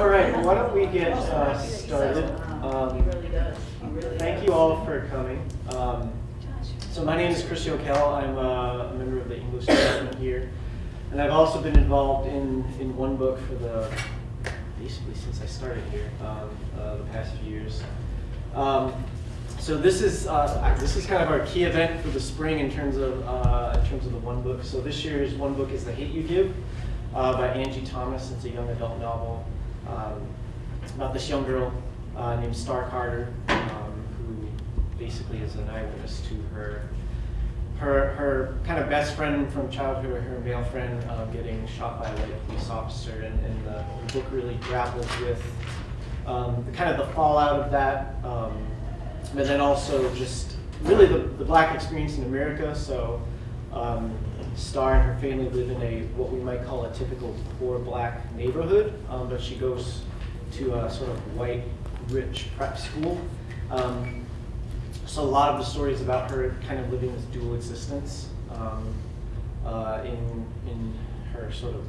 All right, why don't we get uh, started? Um, thank you all for coming. Um, so my name is Chris Yokel. I'm uh, a member of the English department here, and I've also been involved in in one book for the basically since I started here um, uh, the past few years. Um, so this is uh, this is kind of our key event for the spring in terms of uh, in terms of the one book. So this year's one book is The Hate You Give uh, by Angie Thomas. It's a young adult novel um, about this young girl uh, named Star Carter, um, who basically is an eyewitness to her her her kind of best friend from childhood, her male friend, uh, getting shot by a white police officer, and, and the, the, book really grapples with um, the kind of the fallout of that, um, but then also just really the, the black experience in America. So. Um, Star and her family live in a what we might call a typical poor black neighborhood, um, but she goes to a sort of white, rich prep school. Um, so a lot of the stories about her kind of living this dual existence um, uh, in in her sort of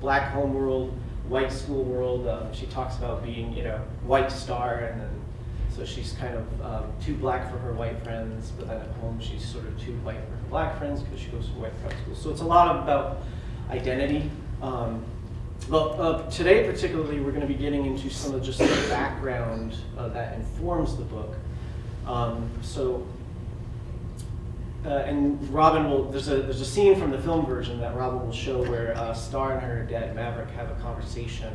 black home world, white school world. Um, she talks about being, you know, white star, and then so she's kind of um, too black for her white friends, but then at home she's sort of too white for black friends because she goes to white prep school. So it's a lot about identity. Um, but uh, today particularly we're going to be getting into some of just the background uh, that informs the book. Um, so, uh, and Robin will, there's a, there's a scene from the film version that Robin will show where uh, Star and her dad Maverick have a conversation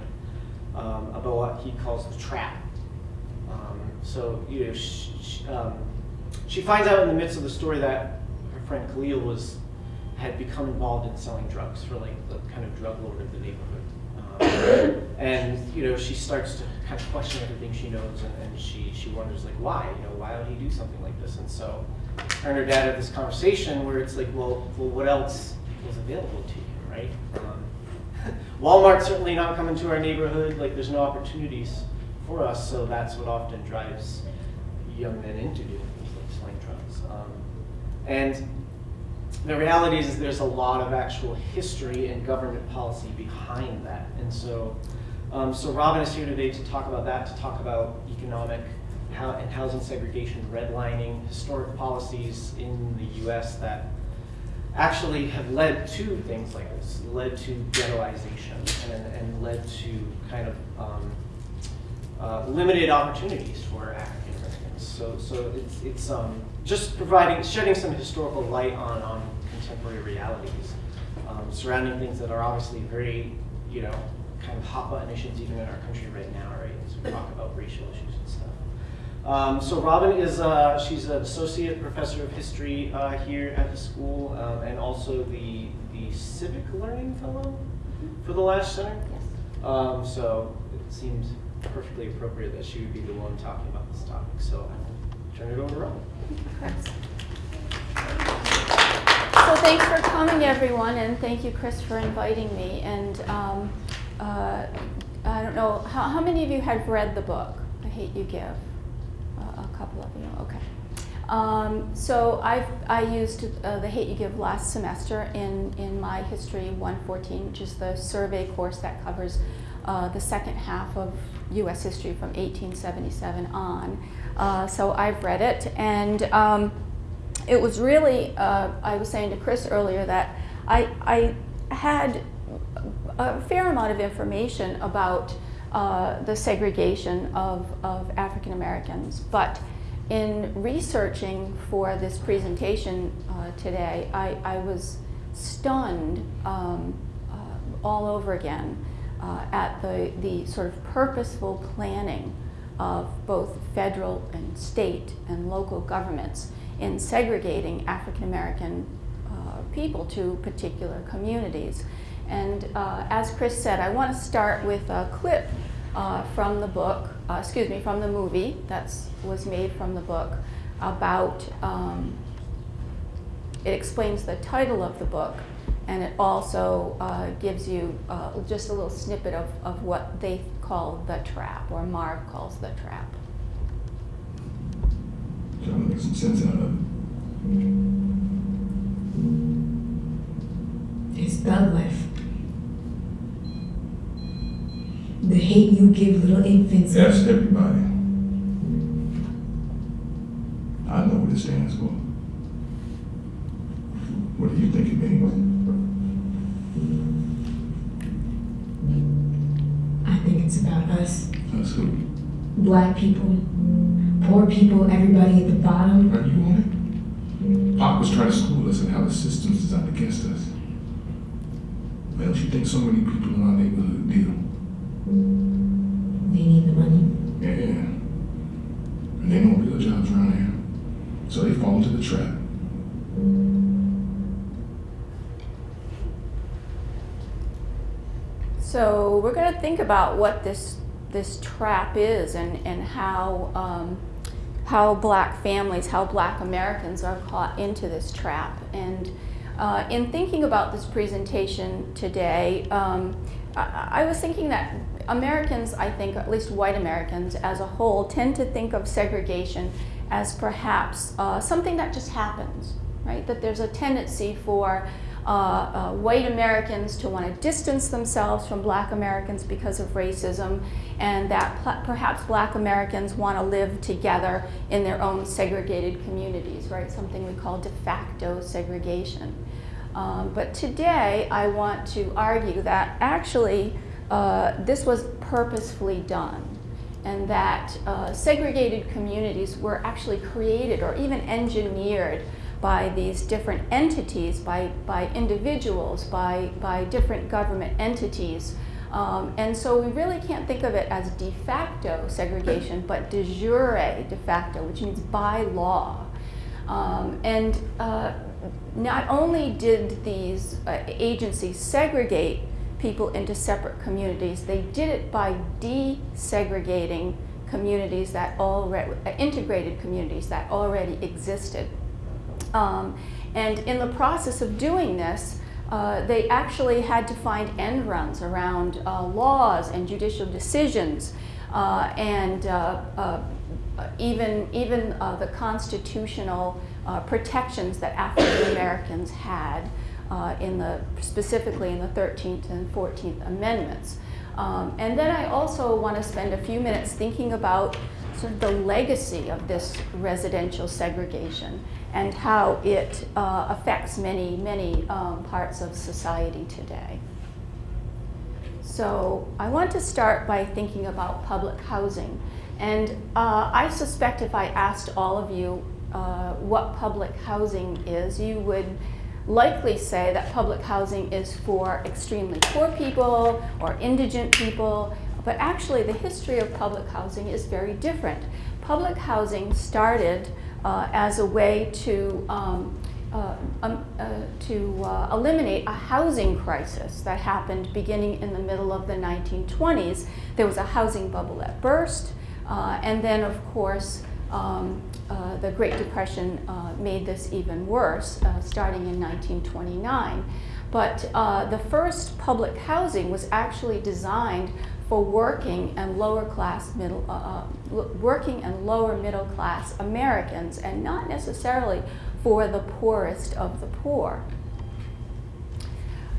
um, about what he calls the trap so you know, she, she, um, she, finds out in the midst of the story that friend Khalil was had become involved in selling drugs for like the kind of drug lord of the neighborhood. Um, and you know, she starts to kind of question everything she knows, and, and, she she wonders like why, you know, why would he do something like this? And so, her and her dad have this conversation where it's like, well, well, what else was available to you, right? Um, Walmart's certainly not coming to our neighborhood. Like, there's no opportunities for us, so that's what often drives young men into doing things like selling drugs. Um, and the reality is there's a lot of actual history and government policy behind that. And so, um, so Robin is here today to talk about that, to talk about economic how, and housing segregation, redlining, historic policies in the US that actually have led to things like this, led to ghettoization and, and led to kind of um, uh, limited opportunities for African Americans. So, so it's, it's um, just providing, shedding some historical light on, on contemporary realities um, surrounding things that are obviously very, you know, kind of hot button issues even in our country right now, right? As we talk about racial issues and stuff. Um, so Robin is, uh, she's an associate professor of history uh, here at the school um, and also the, the civic learning fellow for the Lasch Center. Yes. Um, so it seems perfectly appropriate that she would be the one talking about this topic. So I'll turn it over to Robin. So thanks for coming, everyone, and thank you, Chris, for inviting me. And um, uh, I don't know, how, how, many of you have read the book, The Hate You Give? Uh, a couple of you, okay. Um, so I've, I used uh, The Hate You Give last semester in, in my History 114, which is the survey course that covers uh, the second half of U.S. history from 1877 on. Uh, so I've read it, and um, it was really, uh, I was saying to Chris earlier that I, I had a fair amount of information about uh, the segregation of, of African Americans, but in researching for this presentation uh, today, I, I was stunned um, uh, all over again uh, at the, the sort of purposeful planning of both federal and state and local governments in segregating African American uh, people to particular communities. And uh, as Chris said, I want to start with a clip uh, from the book, uh, excuse me, from the movie that was made from the book about, um, it explains the title of the book, and it also uh, gives you uh, just a little snippet of, of what they call the trap, or Marv calls the trap. Trying to make some sense out of it. It's bad life. The hate you give little infants. That's everybody. I know what it stands for. What do you think it means? I think it's about us, Us who? black people, poor people, everybody at the bottom. Are you on it? Pop was trying to school us in how the system's designed against us. Well, you think so many people in our neighborhood deal. They need the money. Yeah. And they know real jobs around here. So they fall into the trap. So we're going to think about what this this trap is and and how um, how black families, how black Americans are caught into this trap. And uh, in thinking about this presentation today, um, I, I was thinking that Americans, I think, at least white Americans as a whole, tend to think of segregation as perhaps uh, something that just happens, right? That there's a tendency for uh, uh, white Americans to want to distance themselves from black Americans because of racism, and that perhaps black Americans want to live together in their own segregated communities, right? Something we call de facto segregation. Um, but today I want to argue that actually uh, this was purposefully done and that uh, segregated communities were actually created or even engineered by these different entities, by, by individuals, by, by different government entities. Um, and so we really can't think of it as de facto segregation, but de jure de facto, which means by law. Um, and uh, not only did these uh, agencies segregate people into separate communities, they did it by desegregating communities that already, uh, integrated communities that already existed. Um, and in the process of doing this, uh, they actually had to find end runs around uh, laws and judicial decisions uh, and uh, uh, even, even uh, the constitutional protections that African Americans had in the, specifically in the 13th and 14th Amendments. Um, and then I also want to spend a few minutes thinking about sort of the legacy of this residential segregation and how it uh, affects many, many um, parts of society today. So I want to start by thinking about public housing. And uh, I suspect if I asked all of you uh, what public housing is, you would likely say that public housing is for extremely poor people or indigent people, but actually the history of public housing is very different. Public housing started uh, as a way to um, uh, um, uh, to uh, eliminate a housing crisis that happened beginning in the middle of the 1920s. There was a housing bubble that burst, uh, and then, of course, um, uh, the Great Depression made this even worse, starting in 1929. But the first public housing was actually designed for working and lower class middle, uh, working and lower middle class Americans, and not necessarily for the poorest of the poor.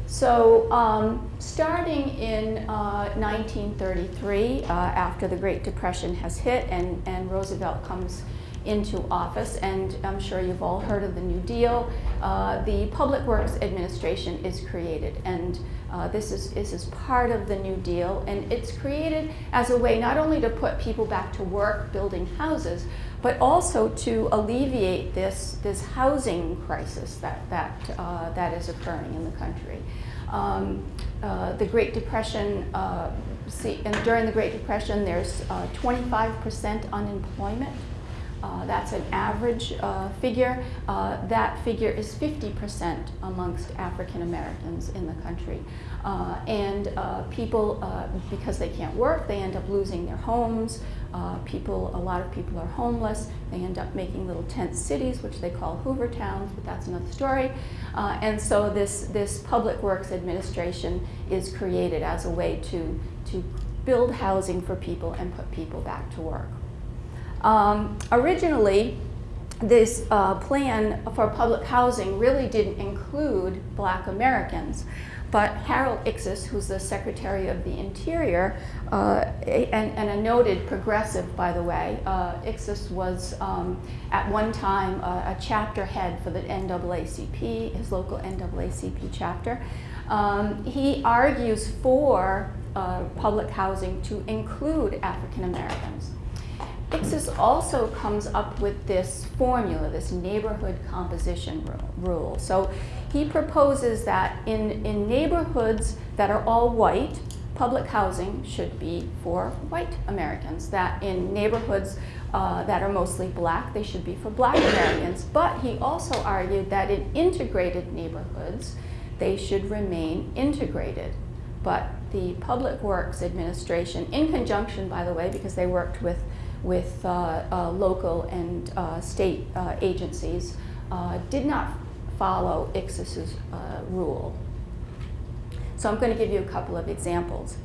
So, um, starting in uh, 1933, uh, after the Great Depression has hit and, and Roosevelt comes into office, and I'm sure you've all heard of the New Deal, uh, the Public Works Administration is created. And uh, this, is, this is part of the New Deal, and it's created as a way not only to put people back to work building houses, but also to alleviate this, this housing crisis that, that, uh, that is occurring in the country. Um, uh, the Great Depression, uh, see, and during the Great Depression, there's 25% uh, unemployment. Uh, that's an average uh, figure. Uh, that figure is 50% amongst African Americans in the country. Uh, and uh, people, uh, because they can't work, they end up losing their homes. people, a lot of people are homeless. They end up making little tent cities, which they call Hoover Towns, but that's another story. and so this, this Public Works Administration is created as a way to, to build housing for people and put people back to work. Um, originally, this uh, plan for public housing really didn't include black Americans. But Harold Ickes, who's the Secretary of the Interior, uh, and, and a noted progressive, by the way. Uh, was um, at one time a, a chapter head for the NAACP, his local NAACP chapter. Um, he argues for uh, public housing to include African Americans. Ickes also comes up with this formula, this neighborhood composition rule. So he proposes that in, in neighborhoods that are all white, public housing should be for white Americans. That in neighborhoods uh, that are mostly black, they should be for black Americans. But he also argued that in integrated neighborhoods, they should remain integrated. But the Public Works Administration, in conjunction, by the way, because they worked with, with uh, uh, local and uh, state agencies, did not follow uh, rule. So I'm going to give you a couple of examples.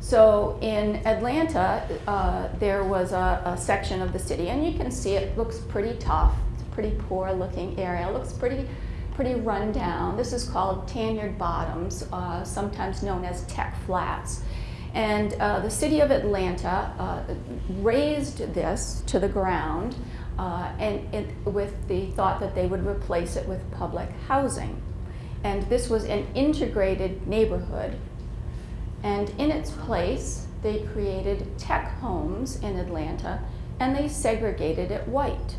So in Atlanta, uh, there was a, a section of the city, and you can see it looks pretty tough. It's a pretty poor looking area. It looks pretty, pretty run down. This is called Tanyard Bottoms, uh, sometimes known as Tech Flats. And uh, the city of Atlanta uh, razed this to the ground uh, and it, with the thought that they would replace it with public housing. And this was an integrated neighborhood. And in its place, they created tech homes in Atlanta and they segregated it white.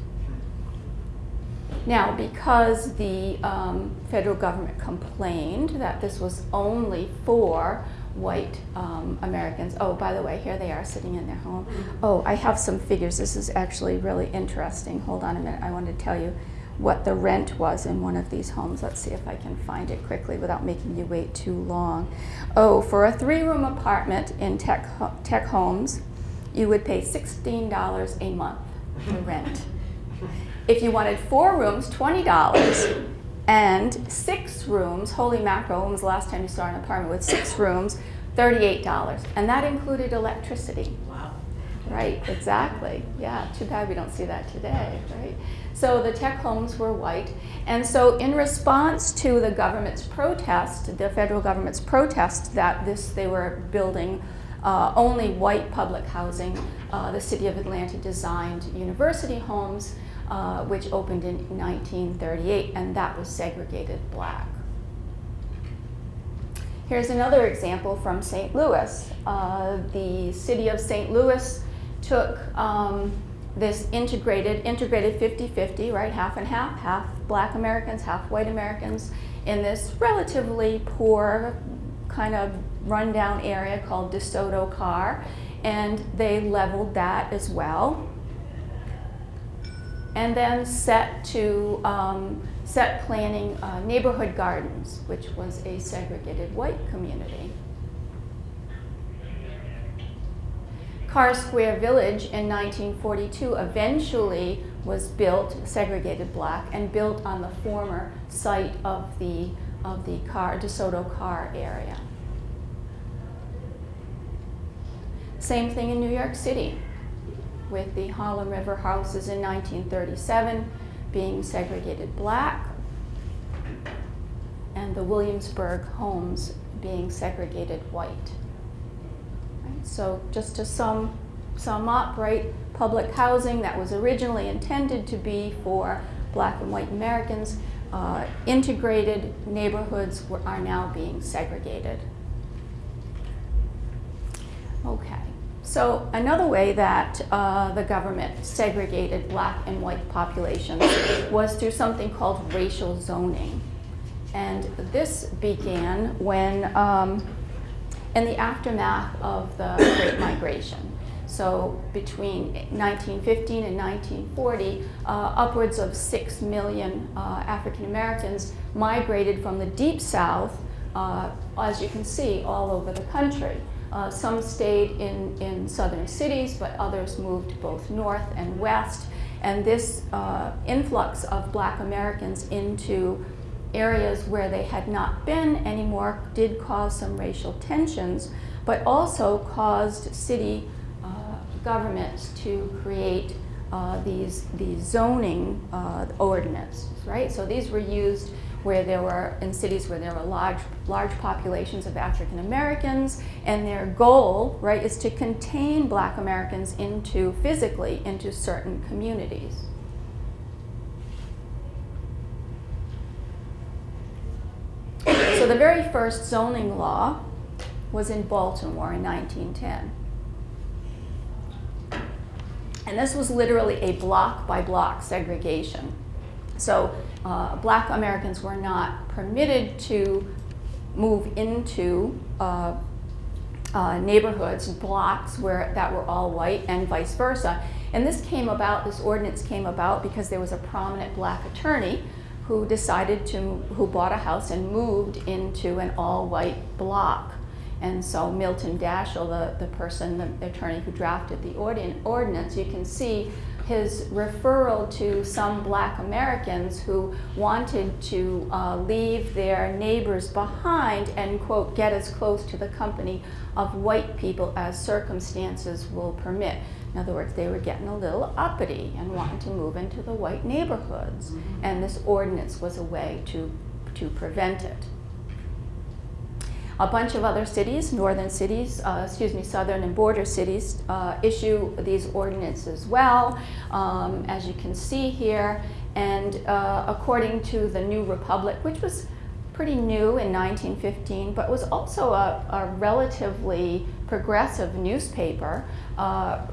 Now, because the um, federal government complained that this was only for white um, Americans, oh, by the way, here they are sitting in their home. Oh, I have some figures. This is actually really interesting. Hold on a minute. I want to tell you what the rent was in one of these homes. Let's see if I can find it quickly without making you wait too long. Oh, for a three-room apartment in tech, tech homes, you would pay $16 a month for rent. If you wanted four rooms, $20, and six rooms, holy mackerel, when was the last time you saw an apartment with six rooms, $38. And that included electricity. Wow. Right, exactly. Yeah, too bad we don't see that today, right? So the tech homes were white. And so in response to the government's protest, the federal government's protest that this they were building uh, only white public housing, uh, the city of Atlanta designed university homes, uh, which opened in 1938, and that was segregated black. Here's another example from St. Louis. Uh, the city of St. Louis took um, this integrated, integrated 50-50, right, half and half, half black Americans, half white Americans, in this relatively poor, kind of rundown area called DeSoto Carr, and they leveled that as well. And then set to um, set planning uh, neighborhood gardens, which was a segregated white community. Carr Square Village in 1942 eventually was built, segregated black, and built on the former site of the, of the Carr, DeSoto Carr area. Same thing in New York City with the Harlem River houses in 1937 being segregated black and the Williamsburg homes being segregated white. Right, So just to sum, sum up, right, public housing that was originally intended to be for black and white Americans, uh, integrated neighborhoods were, are now being segregated. Okay, so another way that uh, the government segregated black and white populations was through something called racial zoning. And this began when, um, in the aftermath of the Great Migration. So between 1915 and 1940, uh, upwards of 6 million uh, African Americans migrated from the Deep South, as you can see, all over the country. Uh, some stayed in, in southern cities, but others moved both north and west. And this uh, influx of black Americans into areas where they had not been anymore did cause some racial tensions, but also caused city uh, governments to create uh, these, these zoning uh, ordinances, right? So these were used where there were, in cities where there were large, large populations of African Americans, and their goal, right, is to contain black Americans into, physically, into certain communities. So the very first zoning law was in Baltimore in 1910. And this was literally a block by block segregation. So uh, black Americans were not permitted to move into uh, uh, neighborhoods, blocks where that were all white and vice versa. And this came about, this ordinance came about because there was a prominent black attorney who decided to, who bought a house and moved into an all-white block. And so Milton Dashiell, the, the person, the attorney who drafted the ordin ordinance, you can see his referral to some black Americans who wanted to uh, leave their neighbors behind and, quote, get as close to the company of white people as circumstances will permit. In other words, they were getting a little uppity and wanting to move into the white neighborhoods. And this ordinance was a way to, to prevent it. A bunch of other cities, northern cities, uh, excuse me, southern and border cities, uh, issue these ordinances as well, um, as you can see here. And uh, according to the New Republic, which was pretty new in 1915, but was also a, a relatively progressive newspaper, uh,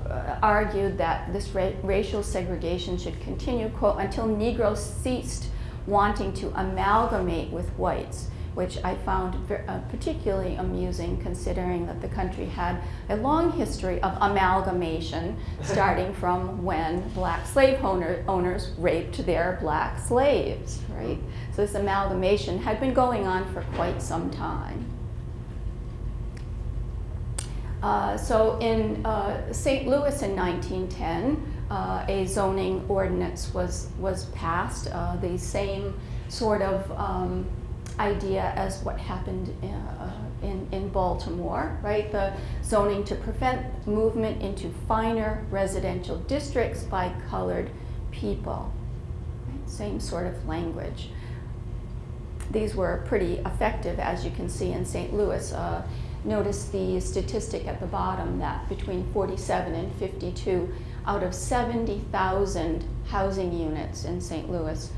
argued that this ra racial segregation should continue, quote, until Negroes ceased wanting to amalgamate with whites which I found uh, particularly amusing considering that the country had a long history of amalgamation starting from when black slave owner, owners raped their black slaves, right? So this amalgamation had been going on for quite some time. Uh, so in uh, St. Louis in 1910, uh, a zoning ordinance was, was passed, uh, the same sort of um, idea as what happened uh, in, in Baltimore, right? The zoning to prevent movement into finer residential districts by colored people. Right? Same sort of language. These were pretty effective, as you can see in St. Louis. Uh, notice the statistic at the bottom that between 47 and 52 out of 70,000 housing units in St. Louis,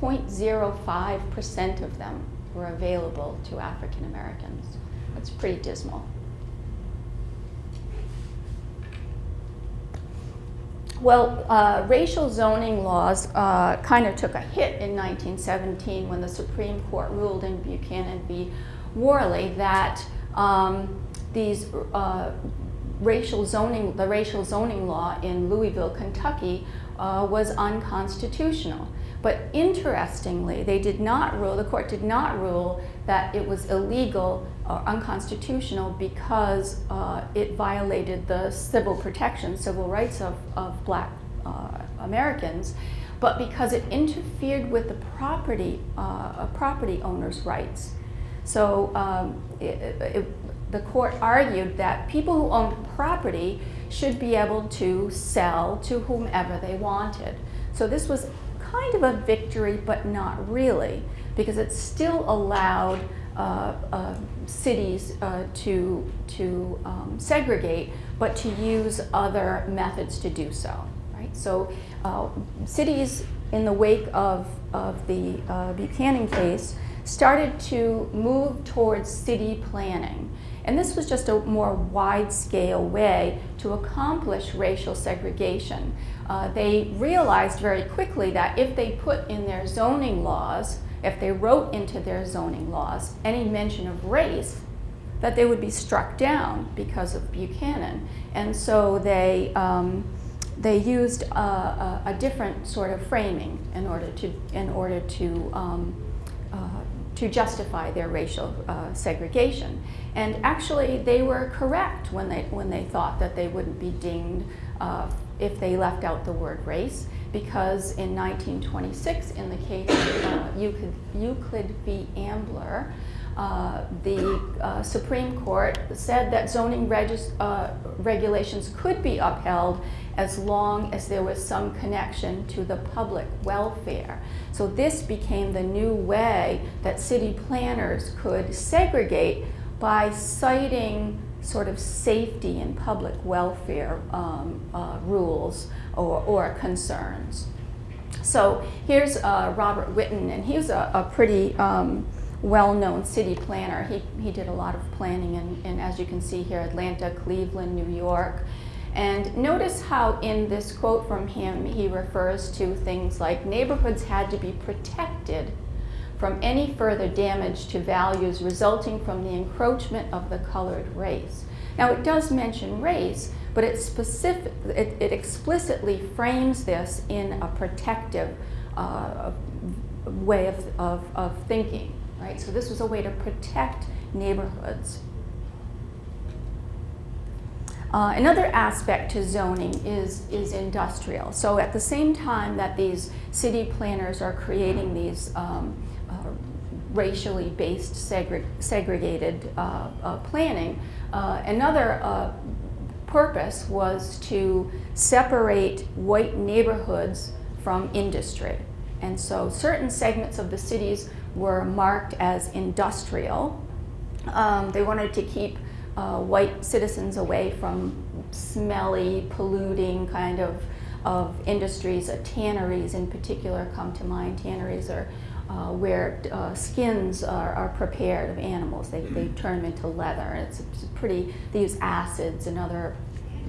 0.05% of them were available to African Americans. That's pretty dismal. Well, uh, racial zoning laws uh, kind of took a hit in 1917 when the Supreme Court ruled in Buchanan v. Warley that um, these uh, racial zoning, the racial zoning law in Louisville, Kentucky, uh, was unconstitutional. But interestingly, they did not rule, the court did not rule that it was illegal or unconstitutional because uh, it violated the civil protection, civil rights of, of black uh, Americans, but because it interfered with the property, uh, property owner's rights. So um, it, it, the court argued that people who owned property should be able to sell to whomever they wanted. So this was kind of a victory, but not really, because it still allowed uh, uh, cities uh, to, to um, segregate, but to use other methods to do so. Right? So uh, cities in the wake of, of the uh, Buchanan case started to move towards city planning. And this was just a more wide-scale way to accomplish racial segregation. Uh, they realized very quickly that if they put in their zoning laws, if they wrote into their zoning laws any mention of race, that they would be struck down because of Buchanan. And so they, um, they used a, a, a, different sort of framing in order to, in order to um, to justify their racial uh, segregation. And actually, they were correct when they, when they thought that they wouldn't be dinged uh, if they left out the word race, because in 1926, in the case of uh, Euclid, Euclid v. Ambler, uh, the uh, Supreme Court said that zoning uh, regulations could be upheld as long as there was some connection to the public welfare. So this became the new way that city planners could segregate by citing sort of safety and public welfare um, uh, rules or, or concerns. So here's uh, Robert Whitten, and he was a, a pretty um, well-known city planner. He, he did a lot of planning in, in, as you can see here, Atlanta, Cleveland, New York. And notice how in this quote from him, he refers to things like neighborhoods had to be protected from any further damage to values resulting from the encroachment of the colored race. Now it does mention race, but it, specific, it, it explicitly frames this in a protective uh, way of, of, of thinking, right? So this was a way to protect neighborhoods. Uh, another aspect to zoning is, is industrial. So at the same time that these city planners are creating these um, racially based segre segregated uh, uh planning, uh, another uh, purpose was to separate white neighborhoods from industry. And so certain segments of the cities were marked as industrial. Um, they wanted to keep uh, white citizens away from smelly, polluting kind of, of industries. Uh, tanneries in particular come to mind. Tanneries are uh, where uh, skins are, are, prepared of animals. They, they turn them into leather. And it's, it's pretty, they use acids and other,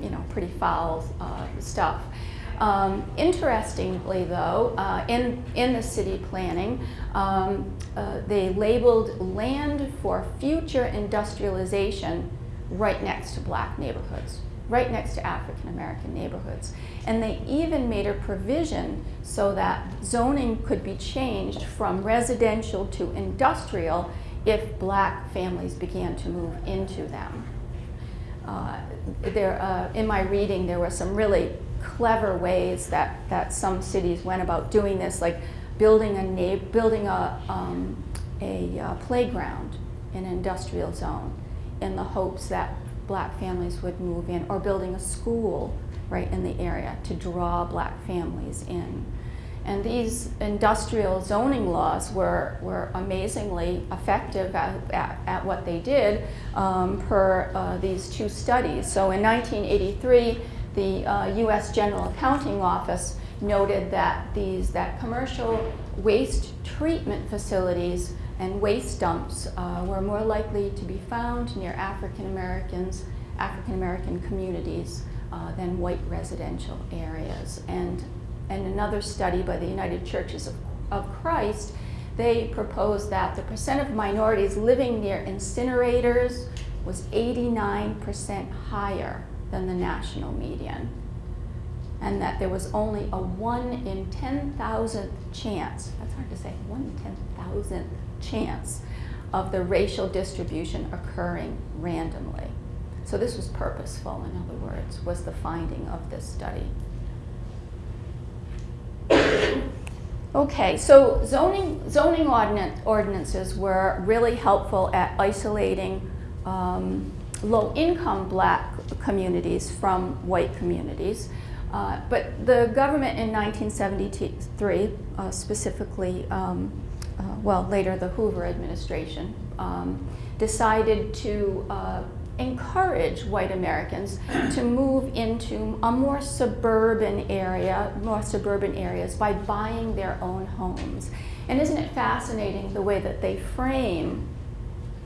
you know, pretty foul uh, stuff. Um, interestingly, though, uh, in, in the city planning, um, uh, they labeled land for future industrialization right next to black neighborhoods, right next to African American neighborhoods. And they even made a provision so that zoning could be changed from residential to industrial if black families began to move into them. Uh, there, uh, in my reading, there were some really clever ways that, that some cities went about doing this, like building a, building a, um, a uh, playground in an industrial zone in the hopes that black families would move in, or building a school right in the area to draw black families in. And these industrial zoning laws were, were amazingly effective at, at, at what they did um, per uh, these two studies. So in 1983, the uh, U.S. General Accounting Office noted that these that commercial waste treatment facilities and waste dumps uh, were more likely to be found near African Americans, African American communities uh, than white residential areas. And, and another study by the United Churches of, of Christ, they proposed that the percent of minorities living near incinerators was 89% higher than the national median. And that there was only a 1 in 10,000th chance, that's hard to say, 1 in 10,000th chance of the racial distribution occurring randomly. So this was purposeful, in other words, was the finding of this study. Okay, so zoning, zoning ordinances were really helpful at isolating um, low-income black communities from white communities. Uh, but the government in 1973, uh, specifically um, uh, well, later the Hoover administration, um, decided to uh, encourage white Americans to move into a more suburban area, more suburban areas by buying their own homes. And isn't it fascinating the way that they frame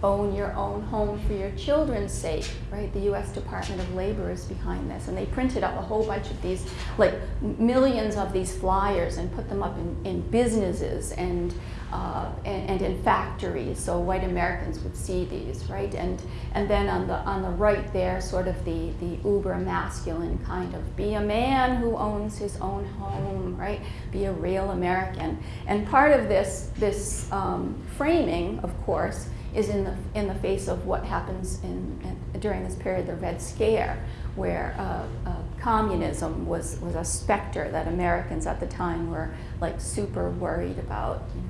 own your own home for your children's sake, right? The U.S. Department of Labor is behind this, and they printed up a whole bunch of these, like millions of these flyers, and put them up in, in businesses and, uh, and, and in factories, so white Americans would see these, right? And and then on the on the right there, sort of the the uber masculine kind of be a man who owns his own home, right? Be a real American. And part of this this um, framing, of course is in the, in the face of what happens in, in during this period, the Red Scare, where uh, uh, communism was, was a specter that Americans at the time were like super worried about, you know,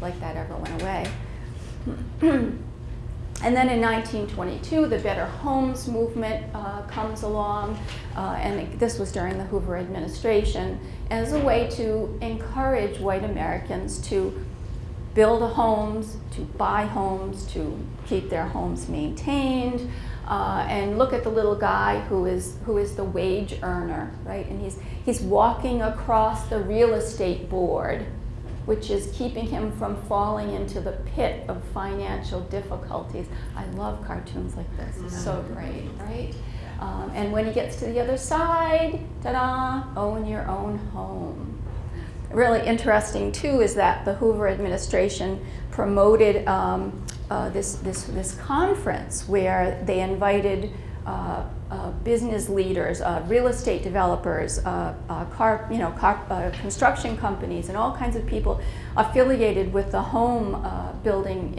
like that ever went away. And then in 1922, the Better Homes movement uh, comes along, uh, and this was during the Hoover administration, as a way to encourage white Americans to build homes, to buy homes, to keep their homes maintained, uh, and look at the little guy who is who is the wage earner, right? And he's he's walking across the real estate board, which is keeping him from falling into the pit of financial difficulties. I love cartoons like this. It's so great, right? Um, and when he gets to the other side, ta-da! Own your own home really interesting too is that the Hoover administration promoted um, uh, this, this, this conference where they invited uh, uh, business leaders, uh, real estate developers, uh, uh, car, you know, car, uh, construction companies, and all kinds of people affiliated with the home building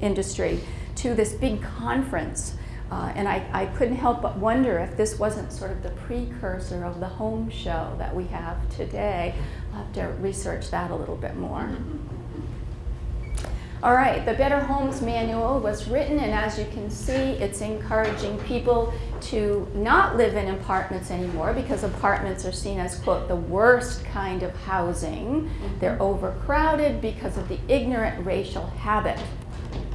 industry to this big conference. And I, I couldn't help but wonder if this wasn't sort of the precursor of the home show that we have today. I'll have to research that a little bit more. All right, the Better Homes Manual was written, and as you can see, it's encouraging people to not live in apartments anymore because apartments are seen as, quote, the worst kind of housing. Mm-hmm. They're overcrowded because of the ignorant racial habit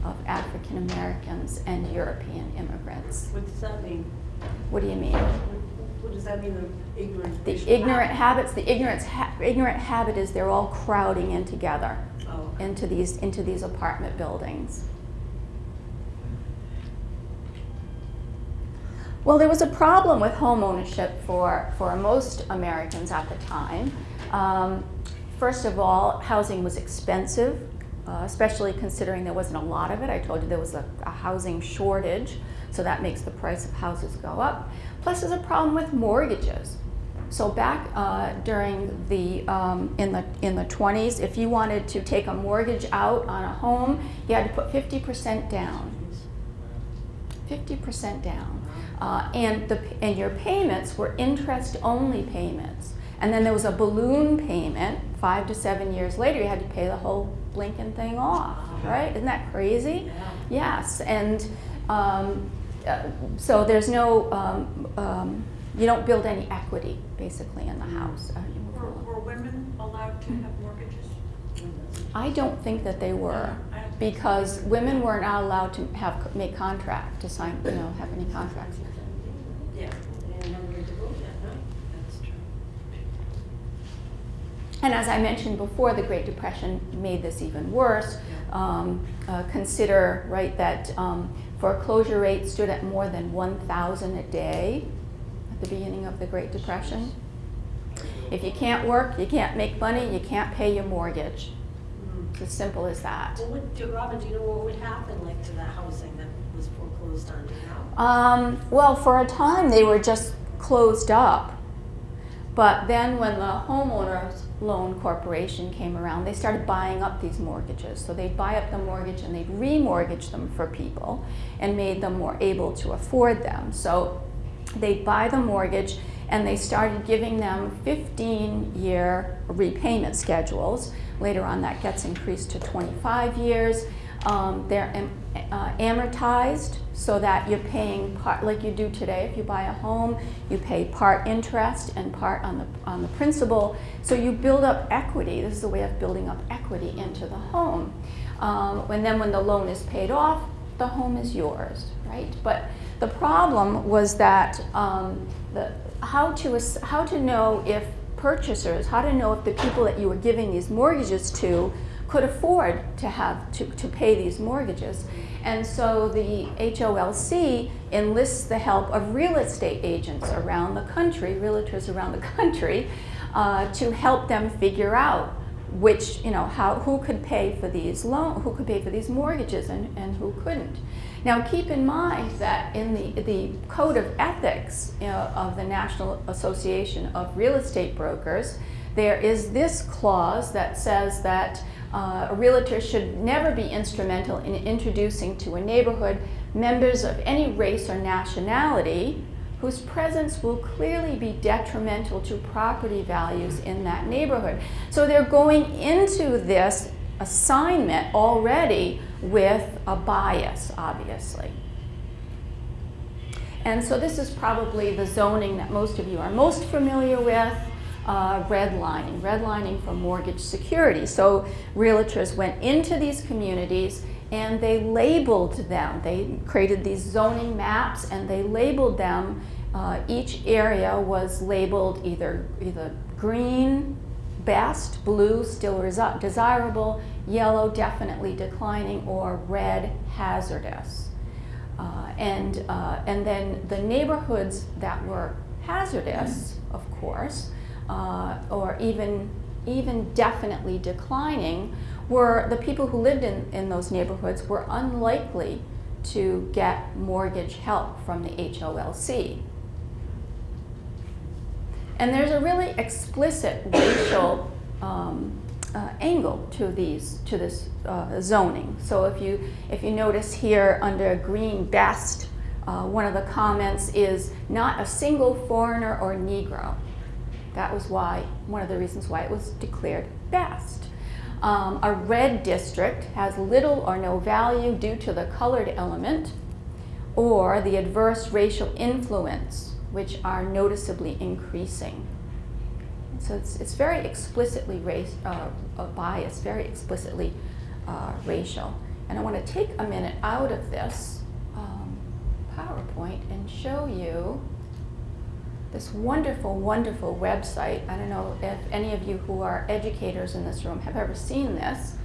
of African Americans and European immigrants. What does that mean? What do you mean? What does that mean, the ignorant? The ignorant habit? habits, the ignorance ha ignorant habit is they're all crowding in together Oh, into these, into these apartment buildings. Well, there was a problem with home ownership for, for most Americans at the time. Um, first of all, housing was expensive, uh, especially considering there wasn't a lot of it. I told you there was a, a housing shortage, so that makes the price of houses go up. Plus, there's a problem with mortgages. So back uh, during the um, in the in the 20s, if you wanted to take a mortgage out on a home, you had to put 50% down. 50% down, uh, and the and your payments were interest-only payments. And then there was a balloon payment. Five to seven years later, you had to pay the whole blinking thing off. Right? Isn't that crazy? Yes. And um, uh, so there's no um, um, you don't build any equity basically in the house. Uh, Were, were women allowed to have mortgages? I don't think that they were because women were not allowed to have make contract to sign you know have any contracts. Yeah. They never get to vote yet, huh? That's true. And as I mentioned before, the Great Depression made this even worse. Um, uh, consider right that um, foreclosure rate stood at more than 1,000 a day at the beginning of the Great Depression. If you can't work, you can't make money, you can't pay your mortgage. It's as simple as that. Well, what, do- Robin, do you know what would happen like to the housing that was foreclosed on? Um, well, for a time they were just closed up. But then when the homeowners loan corporation came around, they started buying up these mortgages. So they'd buy up the mortgage and they'd remortgage them for people and made them more able to afford them. So they'd buy the mortgage and they started giving them 15 year repayment schedules. Later on, that gets increased to 25 years. Um, they're uh, amortized so that you're paying part, like you do today. If you buy a home, you pay part interest and part on the on the principal. So you build up equity. This is a way of building up equity into the home. Um, and then when the loan is paid off, the home is yours, right? But the problem was that um, the how to how to know if purchasers, how to know if the people that you were giving these mortgages to could afford to have to, to pay these mortgages. And so the HOLC enlists the help of real estate agents around the country, realtors around the country, uh, to help them figure out which, you know, how, who could pay for these loan, who could pay for these mortgages and, and who couldn't. Now keep in mind that in the, the code of ethics know, of the National Association of Real Estate Brokers, there is this clause that says that uh, a realtor should never be instrumental in introducing to a neighborhood members of any race or nationality whose presence will clearly be detrimental to property values in that neighborhood. So they're going into this assignment already with a bias, obviously. And so this is probably the zoning that most of you are most familiar with, uh, redlining, redlining for mortgage security. So realtors went into these communities and they labeled them. They created these zoning maps and they labeled them. Uh, each area was labeled either, either green, best, blue, still desirable, yellow, definitely declining, or red, hazardous. Uh, and, uh, and then the neighborhoods that were hazardous, of course, uh, or even, even definitely declining, were the people who lived in, in those neighborhoods were unlikely to get mortgage help from the HOLC. And there's a really explicit racial um, uh, angle to these to this uh, zoning. So if you if you notice here under green best, uh, one of the comments is not a single foreigner or Negro. That was why one of the reasons why it was declared best. Um, a red district has little or no value due to the colored element or the adverse racial influence, which are noticeably increasing. So it's, it's very explicitly race, uh, biased, very explicitly uh, racial. And I want to take a minute out of this um, PowerPoint and show you this wonderful, wonderful website. I don't know if any of you who are educators in this room have ever seen this.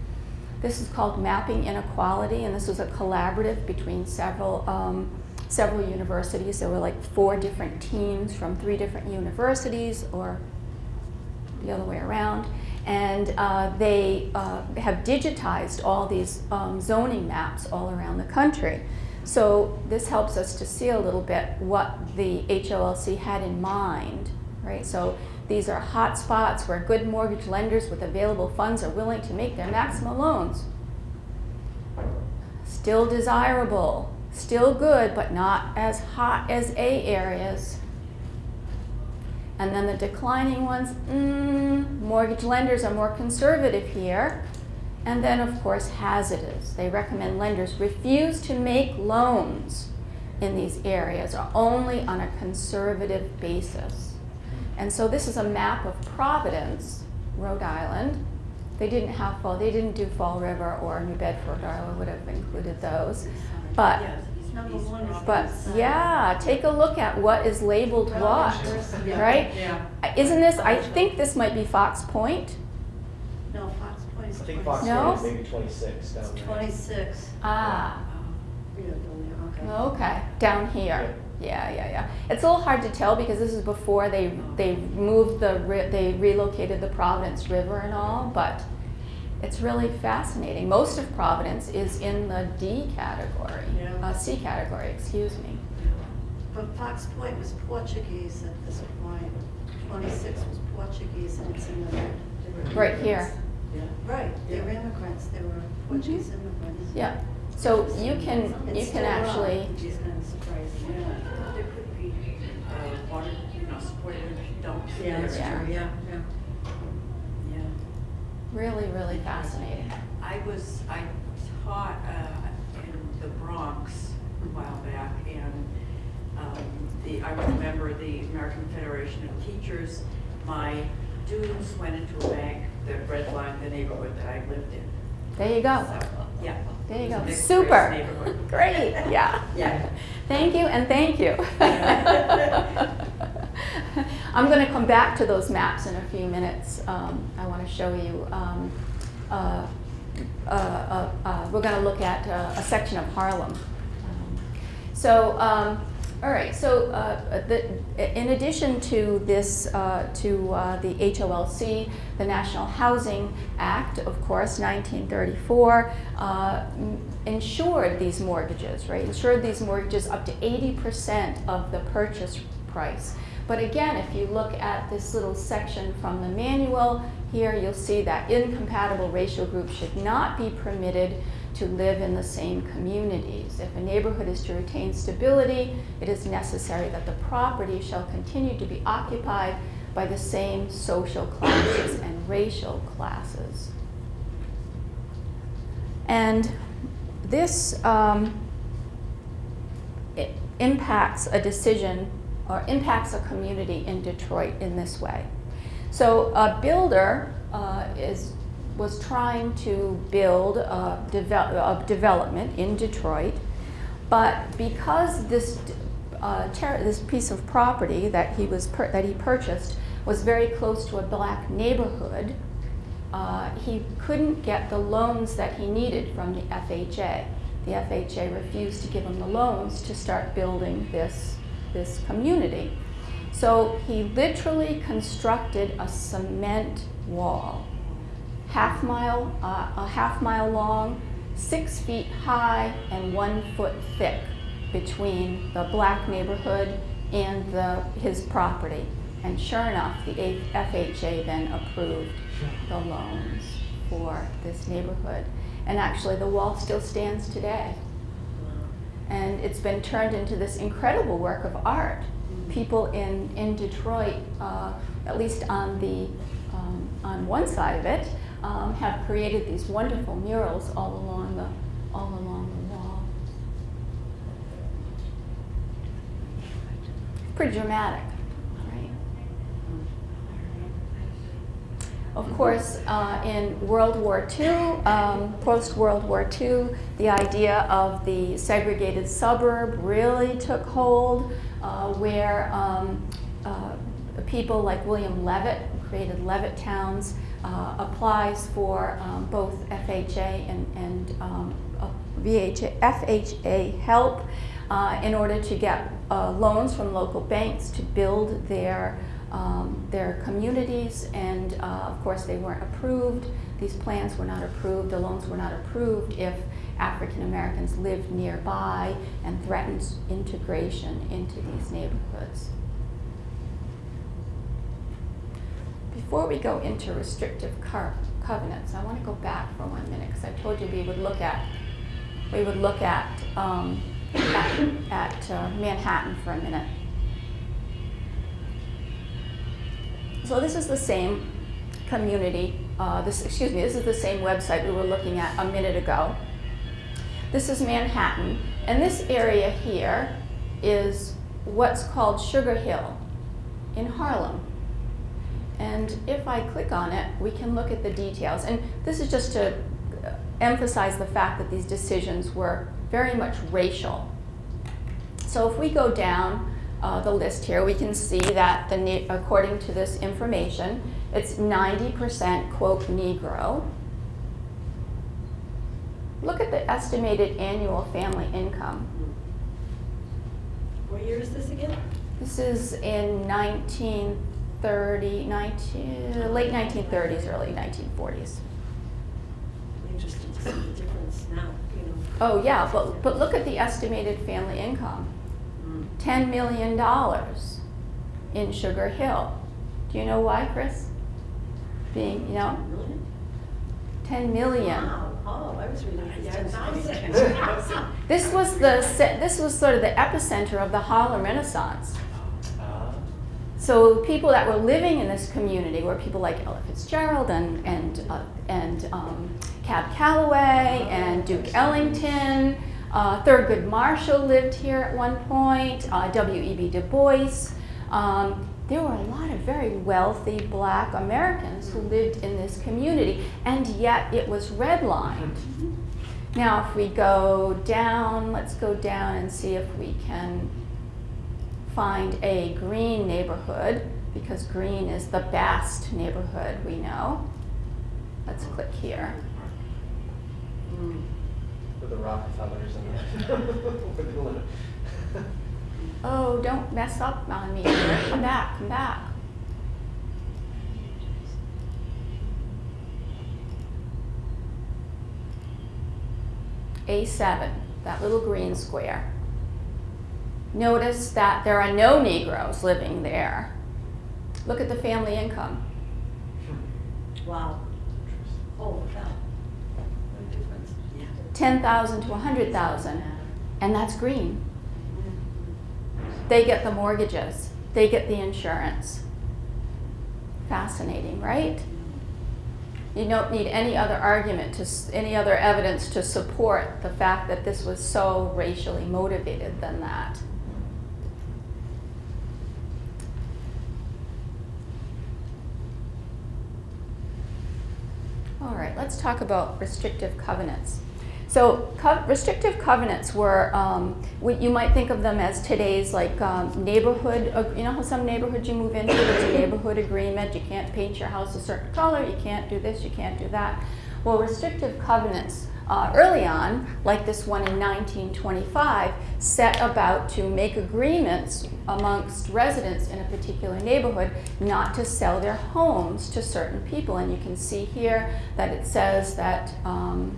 This is called Mapping Inequality, and this was a collaborative between several, um, several universities. There were like four different teams from three different universities, or the other way around. And uh, they uh, have digitized all these um, zoning maps all around the country. So this helps us to see a little bit what the HOLC had in mind, right? So these are hot spots where good mortgage lenders with available funds are willing to make their maximum loans. Still desirable, still good, but not as hot as A areas. And then the declining ones, mm, mortgage lenders are more conservative here. And then, of course, hazardous. They recommend lenders refuse to make loans in these areas or only on a conservative basis. And so this is a map of Providence, Rhode Island. They didn't have Fall, they didn't do Fall River or New Bedford, or I would have included those. But, Number one is. but yeah, take a look at what is labeled what, right? Yeah. Isn't this, I think this might be Fox Point. No, Fox Point is I think Fox No? Point is maybe twenty-six down there. Twenty-six. Ah. Yeah, down there, okay. Okay, down here. Yeah, yeah, yeah. It's a little hard to tell because this is before they they moved the ri- they relocated the Providence River and all, but it's really fascinating. Most of Providence is in the D category, Yeah. uh, C category, excuse me. But Fox Point was Portuguese at this point. Twenty-six was Portuguese and it's in the. they Right here. immigrants. Right, they were immigrants, they were Portuguese immigrants. Yeah. So you can you can actually Which is kind of surprising. There could be, uh, water, you know, supported dumps. Yeah, that's Yeah. true, yeah, yeah. Yeah. Really really fascinating. I was, I taught uh, in the Bronx a while back, and um, the, I was a member of the American Federation of Teachers. My students went into a bank that redlined the neighborhood that I lived in. There you go. So, yeah. There you go. Super. Great. Yeah. Yeah. Thank you and thank you. I'm going to come back to those maps in a few minutes. Um, I want to show you. Um, uh, uh, uh, uh, we're going to look at uh, a section of Harlem. Um, so, all right. So, uh, the, in addition to this, to the HOLC, the National Housing Act, of course, 1934, uh, insured these mortgages, right? Insured these mortgages up to 80% of the purchase price. But again, if you look at this little section from the manual, here you'll see that incompatible racial groups should not be permitted to live in the same communities. If a neighborhood is to retain stability, it is necessary that the property shall continue to be occupied by the same social classes and racial classes. And this um, impacts a decision or impacts a community in Detroit in this way. So a builder uh, is was trying to build a, devel- a development in Detroit, but because this uh, this piece of property that he was that he purchased was very close to a black neighborhood, uh, he couldn't get the loans that he needed from the FHA. The FHA refused to give him the loans to start building this, this community. So he literally constructed a cement wall, half mile, uh, a half mile long, six feet high, and one foot thick between the black neighborhood and the, his property. And sure enough, the FHA then approved the loans for this neighborhood. And actually, the wall still stands today. And it's been turned into this incredible work of art. People in, in Detroit, uh, at least on the um, on one side of it, um, have created these wonderful murals all along the all along the wall. Pretty dramatic, right? Of course, uh, in World War II, um, post World War II, the idea of the segregated suburb really took hold, uh, where um, uh, people like William Levitt, who created Levitt Towns, uh, applies for um, both FHA and, and um, uh, VHA, FHA help uh, in order to get loans from local banks to build their um, their communities, and uh, of course they weren't approved. These plans were not approved, the loans were not approved if African Americans lived nearby and threatened integration into these neighborhoods. Before we go into restrictive co- covenants, I want to go back for one minute because I told you we would look at we would look at um, at, at uh, Manhattan for a minute. So this is the same community, uh, this, excuse me, this is the same website we were looking at a minute ago. This is Manhattan, and this area here is what's called Sugar Hill in Harlem. And if I click on it, we can look at the details. And this is just to uh, emphasize the fact that these decisions were very much racial. So if we go down uh, the list here, we can see that the, according to this information, it's 90% quote Negro. Look at the estimated annual family income. What year is this again? This is in 1930, 19, late 1930s, early 1940s. Interesting to see the difference now, you know. Oh yeah, but but look at the estimated family income. Mm. Ten million dollars in Sugar Hill. Do you know why, Chris? Being, you know, Really? ten million. Wow, oh, I was reading it ten thousand. This was the this was sort of the epicenter of the Harlem Renaissance. So people that were living in this community were people like Ella Fitzgerald and and uh, and um, Cab Calloway and Duke Ellington. Uh, Thurgood Marshall lived here at one point. Uh, W.E.B. Du Bois. Um, there were a lot of very wealthy Black Americans who lived in this community, and yet it was redlined. Now, if we go down, let's go down and see if we can find a green neighborhood because green is the best neighborhood we know. Let's click here. Mm. With the Rockefellers and the. Oh, don't mess up on me. Come back, come back. A7, that little green square. Notice that there are no Negroes living there. Look at the family income. Wow. Holy cow. What a difference. Yeah. 10,000 to 100,000, and that's green. They get the mortgages, they get the insurance. Fascinating, right? You don't need any other argument to, any other evidence to support the fact that this was so racially motivated than that. All right, let's talk about restrictive covenants. So co- restrictive covenants were, um, you might think of them as today's like um, neighborhood, you know how some neighborhoods you move into, there's a neighborhood agreement, you can't paint your house a certain color, you can't do this, you can't do that. Well, restrictive covenants uh, early on, like this one in 1925, set about to make agreements amongst residents in a particular neighborhood not to sell their homes to certain people. And you can see here that it says that um,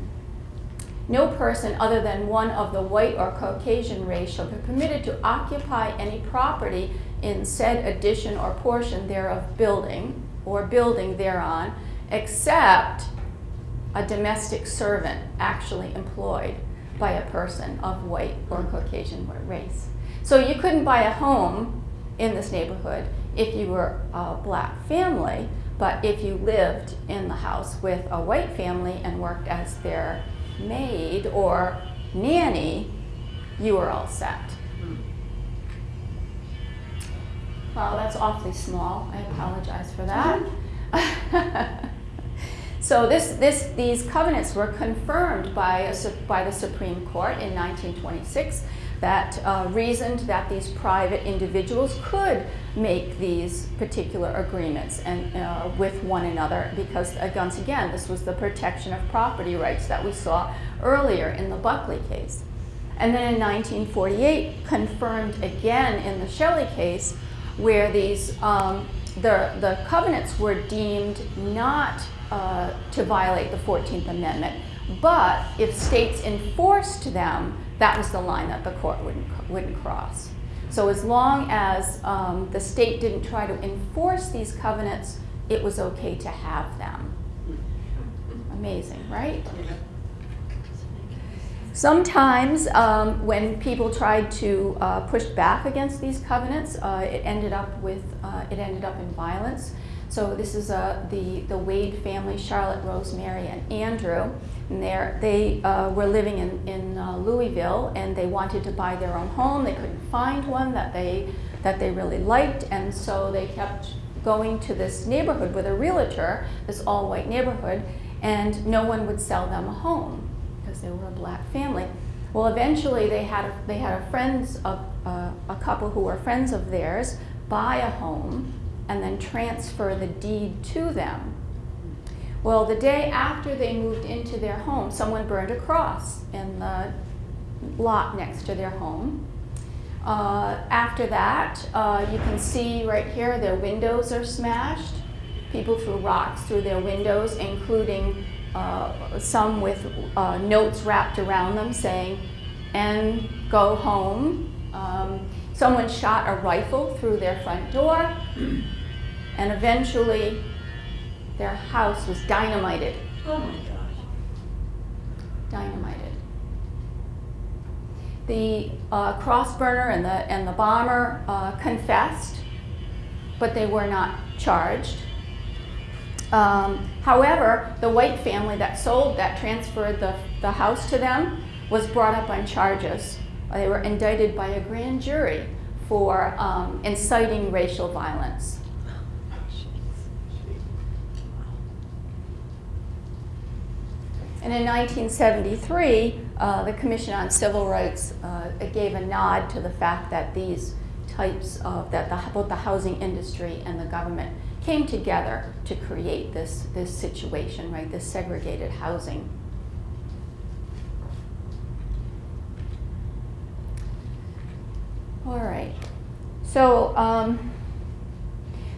no person other than one of the white or Caucasian race shall be permitted to occupy any property in said addition or portion thereof building or building thereon, except a domestic servant actually employed by a person of white or Caucasian race. So you couldn't buy a home in this neighborhood if you were a black family, but if you lived in the house with a white family and worked as their maid or nanny, you are all set. Well, that's awfully small. I apologize for that. Mm-hmm. so this, this, these covenants were confirmed by, a, by the Supreme Court in 1926 that uh, reasoned that these private individuals could make these particular agreements and uh, with one another because uh, once again this was the protection of property rights that we saw earlier in the Buckley case. And then in 1948 confirmed again in the Shelley case where these um, the, the covenants were deemed not uh, to violate the 14th Amendment, but if states enforced them, that was the line that the court wouldn't, wouldn't cross. So as long as um, the state didn't try to enforce these covenants, it was okay to have them. Amazing, right? Sometimes um, when people tried to uh, push back against these covenants, uh, it ended up with uh, it ended up in violence. So this is uh, the the Wade family, Charlotte, Rosemary, and Andrew. And they uh, were living in in uh, Louisville, and they wanted to buy their own home. They couldn't find one that they that they really liked, and so they kept going to this neighborhood with a realtor, this all-white neighborhood, and no one would sell them a home because they were a black family. Well, eventually they had a, they had a friends of uh, a couple who were friends of theirs buy a home and then transfer the deed to them. Well, the day after they moved into their home, someone burned a cross in the lot next to their home. Uh, after that, uh, you can see right here their windows are smashed. People threw rocks through their windows, including uh, some with uh, notes wrapped around them saying, and go home. Um, someone shot a rifle through their front door, and eventually their house was dynamited. Oh my gosh. Dynamited. The uh, cross burner and the, and the bomber uh, confessed, but they were not charged. Um, however, the white family that sold, that transferred the, the house to them, was brought up on charges. They were indicted by a grand jury for um, inciting racial violence. And in 1973, uh, the Commission on Civil Rights uh, gave a nod to the fact that these types of, that the, both the housing industry and the government came together to create this, this situation, right, this segregated housing. All right, so um,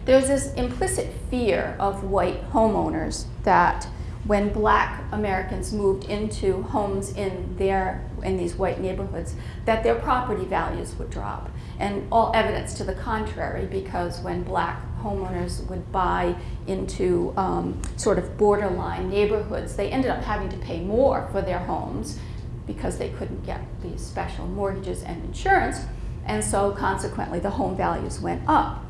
there's this implicit fear of white homeowners that when black Americans moved into homes in their in these white neighborhoods, that their property values would drop. And all evidence to the contrary, because when black homeowners would buy into um, sort of borderline neighborhoods, they ended up having to pay more for their homes because they couldn't get these special mortgages and insurance, and so consequently the home values went up.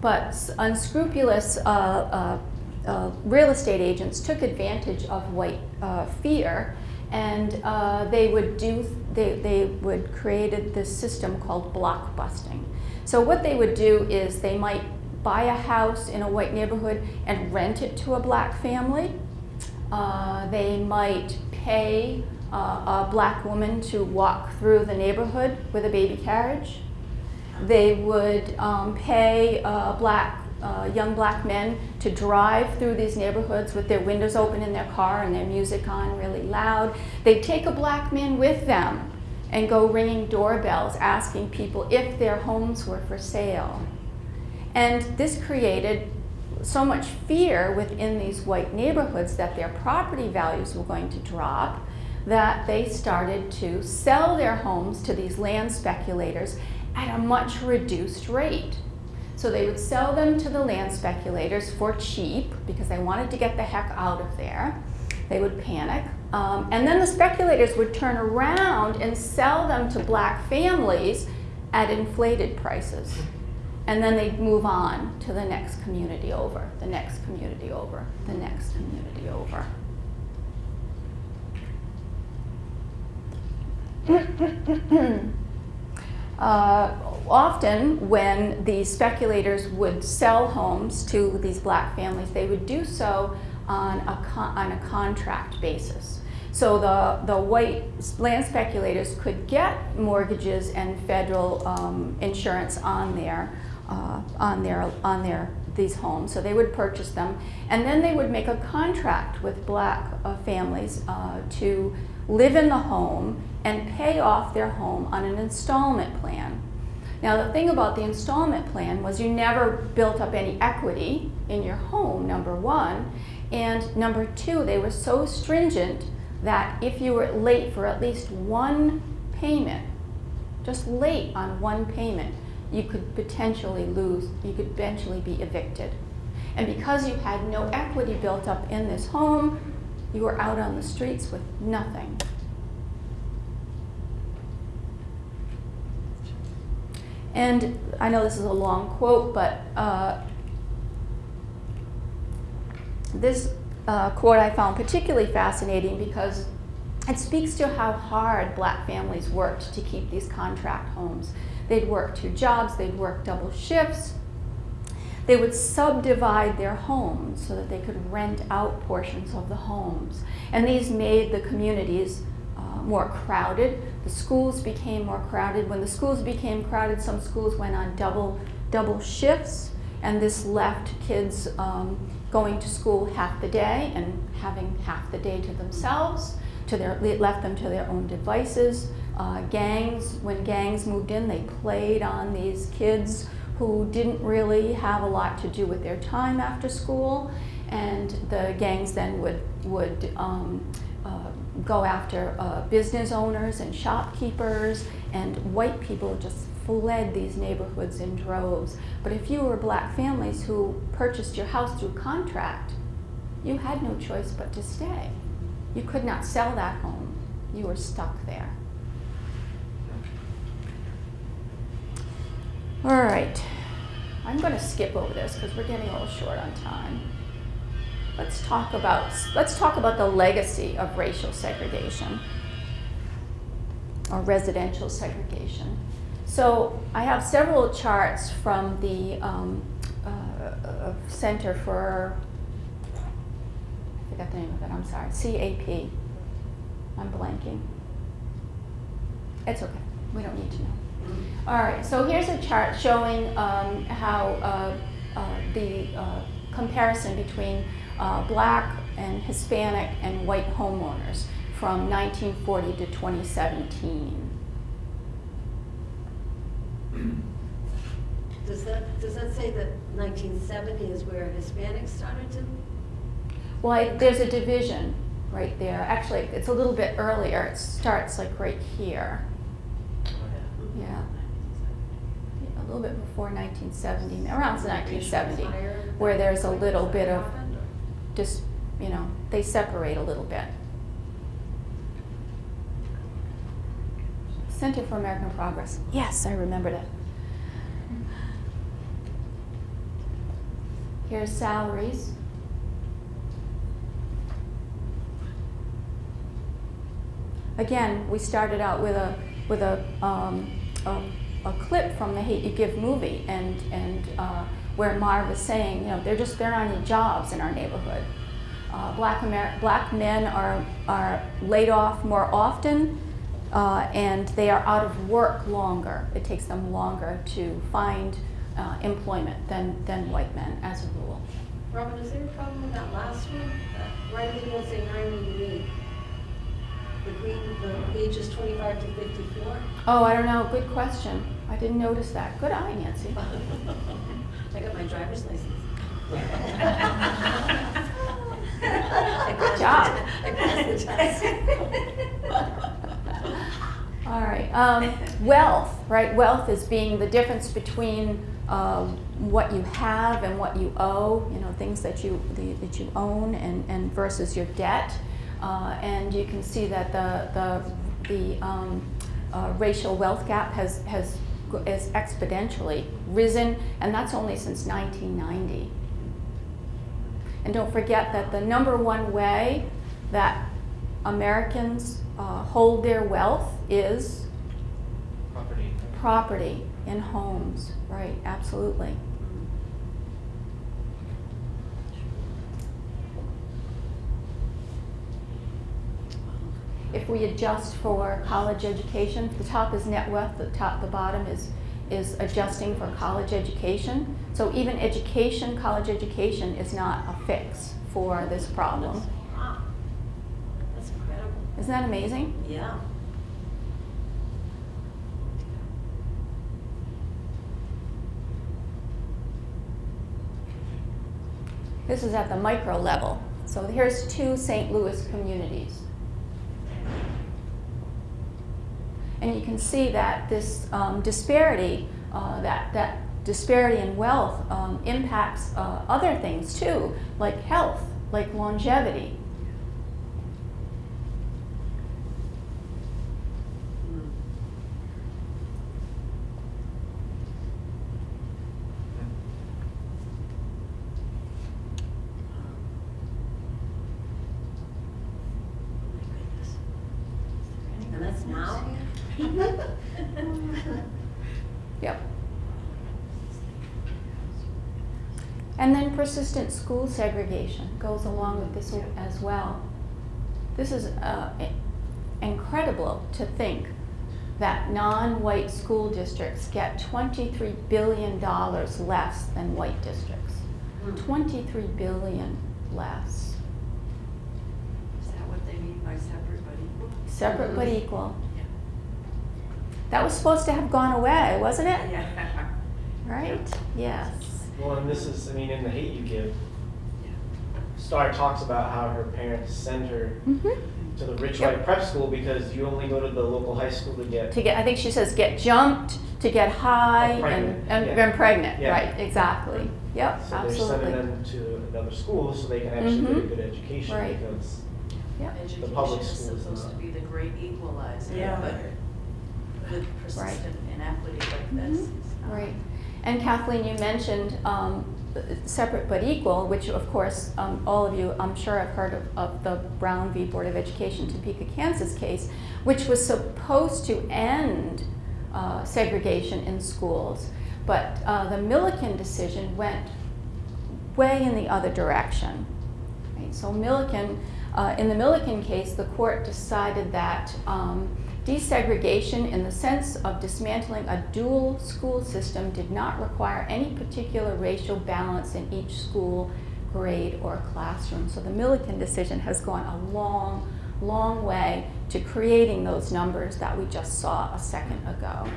But unscrupulous uh, uh, uh, real estate agents took advantage of white uh, fear and uh, they would do they, they would created this system called block busting so what they would do is they might buy a house in a white neighborhood and rent it to a black family uh, they might pay uh, a black woman to walk through the neighborhood with a baby carriage they would um, pay uh, black uh, young black men to drive through these neighborhoods with their windows open in their car and their music on really loud. They'd take a black man with them and go ringing doorbells asking people if their homes were for sale. And this created so much fear within these white neighborhoods that their property values were going to drop that they started to sell their homes to these land speculators at a much reduced rate. So they would sell them to the land speculators for cheap because they wanted to get the heck out of there. They would panic. Um, and then the speculators would turn around and sell them to black families at inflated prices. And then they'd move on to the next community over, the next community over, the next community over. Uh, often when the speculators would sell homes to these black families, they would do so on a, on a contract basis. So the, the white land speculators could get mortgages and federal um, insurance on their, uh, on their, on their, these homes. So they would purchase them, and then they would make a contract with black uh, families uh, to live in the home and pay off their home on an installment plan. Now the thing about the installment plan was you never built up any equity in your home, number one, and number two, they were so stringent that if you were late for at least one payment, just late on one payment, you could potentially lose, you could eventually be evicted. And because you had no equity built up in this home, you were out on the streets with nothing. And I know this is a long quote, but uh, this uh, quote I found particularly fascinating because it speaks to how hard black families worked to keep these contract homes. They'd work two jobs, they'd work double shifts. They would subdivide their homes so that they could rent out portions of the homes. And these made the communities uh, more crowded. The schools became more crowded. When the schools became crowded, some schools went on double, double shifts, and this left kids um, going to school half the day and having half the day to themselves. To their, left them to their own devices. Uh, gangs, when gangs moved in, they played on these kids who didn't really have a lot to do with their time after school, and the gangs then would would um, uh, go after uh, business owners and shopkeepers, and white people just fled these neighborhoods in droves. But if you were black families who purchased your house through contract, you had no choice but to stay. You could not sell that home. You were stuck there. All right, I'm going to skip over this because we're getting a little short on time. Let's talk about let's talk about the legacy of racial segregation or residential segregation. So I have several charts from the um, uh, Center for I forgot the name of it. I'm sorry, CAP. I'm blanking. It's okay. We don't need to know. All right, so here's a chart showing um, how uh, uh, the uh, comparison between uh, black and Hispanic and white homeowners from 1940 to 2017. Does that, does that say that 1970 is where Hispanics started to? Well, I, there's a division right there. Actually, it's a little bit earlier. It starts like right here. Yeah. A little bit before 1970, around 1970, where there's a little bit of just, you know, they separate a little bit. Center for American Progress. Yes, I remember that. Here's salaries. Again, we started out with a with a um, a, a clip from the Hate You Give movie and, and uh, where Mav was saying, you know, there just, there aren't any jobs in our neighborhood. Uh, black, Amer- black men are, are laid off more often uh, and they are out of work longer. It takes them longer to find uh, employment than, than white men as a rule. Robin, is there a problem with that last one? That it was saying nine when The ages twenty-five to fifty-four? Oh, I don't know, good question. I didn't notice that. Good eye, Nancy. I got my driver's license. Good job. I passed the test. All right, um, wealth, right? Wealth is being the difference between um, what you have and what you owe, you know, things that you, the, that you own and, and versus your debt. Uh, and you can see that the, the, the um, uh, racial wealth gap has, has, has exponentially risen, and that's only since 1990. And don't forget that the number one way that Americans uh, hold their wealth is Property. property in homes, right, absolutely. If we adjust for college education, the top is net worth, the top, the bottom is, is adjusting for college education. So even education, college education is not a fix for this problem. Wow. That's incredible. Isn't that amazing? Yeah. This is at the micro level. So here's two St. Louis communities. And you can see that this um, disparity, uh, that, that disparity in wealth um, impacts uh, other things too, like health, like longevity. And that's now? Yep. And then persistent school segregation goes along with this as well. This is uh, incredible to think that non-white school districts get $23 billion less than white districts. Hmm. 23 billion less. Is that what they mean by separate but equal? Separate but equal. Yeah. That was supposed to have gone away, wasn't it? Yeah. Right? Yes. Well, and this is, I mean, in the hate you give, Star talks about how her parents send her Mm-hmm. to the rich Yep. white prep school because you only go to the local high school to get to get, I think she says get jumped, to get high, and, and, yeah. and pregnant, Yeah. right, exactly. Yep, So they're sending them to another school so they can actually get a Mhm. good education Right. because Yep, The public Education is supposed not. to be the great equalizer, Yeah. but with persistent inequity like this. Mhm. it's not. right. And Kathleen, you mentioned, um, separate but equal, which of course, um, all of you, I'm sure have heard of, of the Brown v. Board of Education Topeka, Kansas case, which was supposed to end, uh, segregation in schools. But, uh, the Milliken decision went way in the other direction. Right, so Milliken, uh, in the Milliken case, the court decided that um, desegregation in the sense of dismantling a dual school system did not require any particular racial balance in each school, grade, or classroom. So the Milliken decision has gone a long, long way to creating those numbers that we just saw a second ago.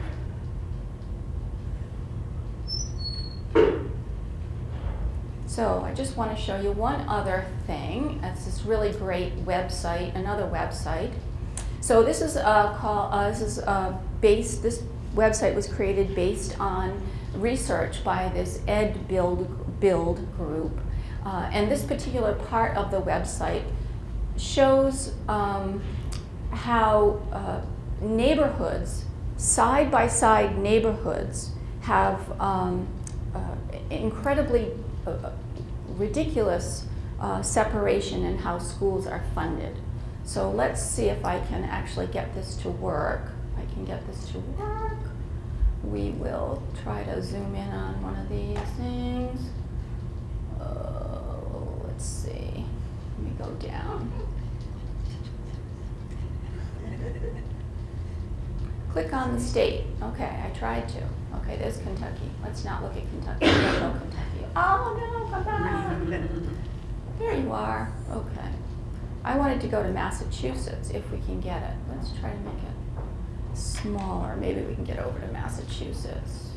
So I just want to show you one other thing. It's this really great website, another website. So this is uh, call, uh, this is uh, based. This website was created based on research by this Ed Build Build group, uh, and this particular part of the website shows um, how uh, neighborhoods, side by side neighborhoods, have um, incredibly ridiculous separation in how schools are funded. So let's see if I can actually get this to work. I can get this to work, we will try to zoom in on one of these things. Oh, let's see. Let me go down. Click on the state. Okay, I tried to. Okay, there's Kentucky. Let's not look at Kentucky. Go Kentucky. Oh no, come back. There you are. Okay. I wanted to go to Massachusetts if we can get it. Let's try to make it smaller. Maybe we can get over to Massachusetts.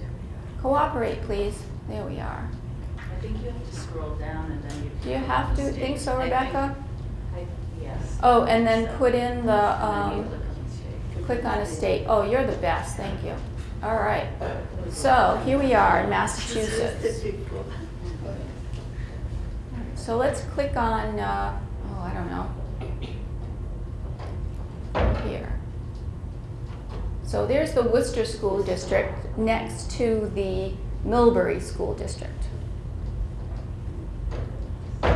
Cooperate, please. There we are. I think you have to scroll down and then you. Do you have to think so, I- I- Rebecca? I- Yes. Oh, and then put in the, And then you um, click on click on a state. Oh, you're the best. Thank you. All right. So here we are in Massachusetts. So let's click on, uh, oh, I don't know. Here. So there's the Worcester School District next to the Millbury School District. I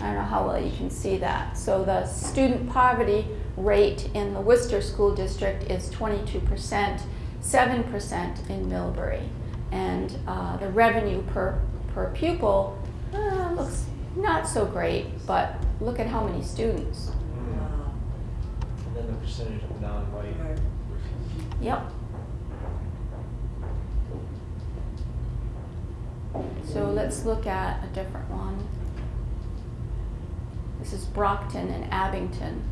don't know how well you can see that. So the student poverty rate in the Worcester School District is 22%, 7% in Millbury. And uh, the revenue per, per pupil uh, looks not so great, but look at how many students. Wow. And then the percentage of non-white. Right. Yep. So let's look at a different one. This is Brockton and Abington.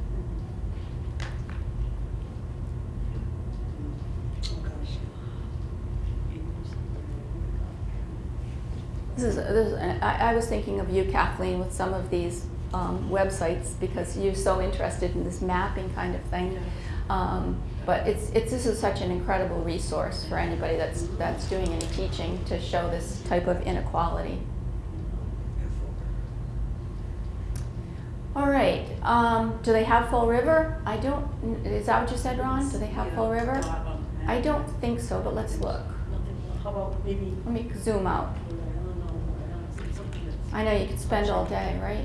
This is, this is I, I was thinking of you, Kathleen, with some of these um, websites because you're so interested in this mapping kind of thing. Um, but it's, it's, this is such an incredible resource for anybody that's, that's doing any teaching to show this type of inequality. All right, um, do they have Fall River? I don't, is that what you said, Ron? Do they have Yeah, Fall River? not on the map. I don't think so, but let's look. How about maybe, Let me zoom out. I know, I don't know, something that's. I know you could spend all day, right?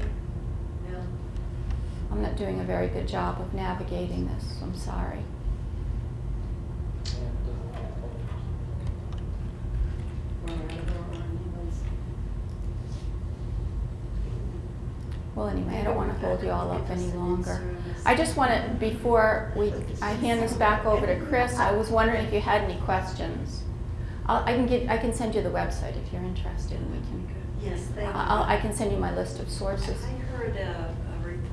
I'm not doing a very good job of navigating this, I'm sorry. Well, anyway, I don't want to hold you all up any longer. I just want to, before we, I hand this back over to Chris, I was wondering if you had any questions. I'll, I can give, I can send you the website if you're interested, and we can, Yes, thank you. I'll, I can send you my list of sources. I heard a